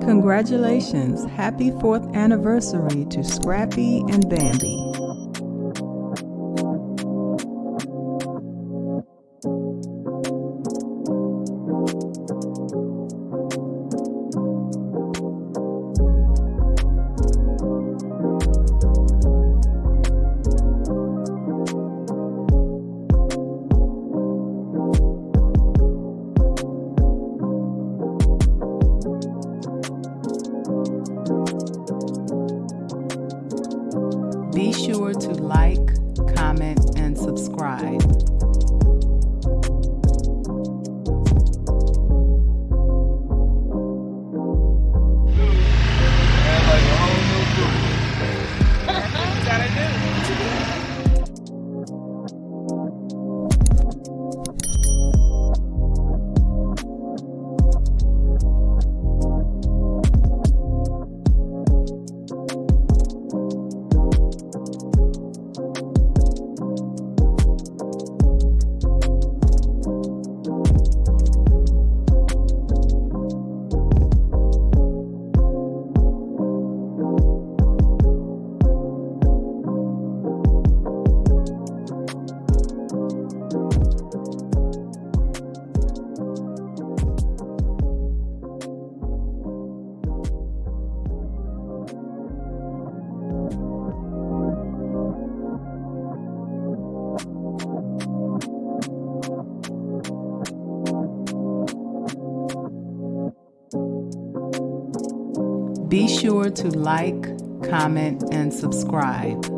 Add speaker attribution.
Speaker 1: Congratulations! Happy fourth anniversary to Scrappy and Bambi. Be sure to like, comment, and subscribe. Be sure to like, comment, and subscribe.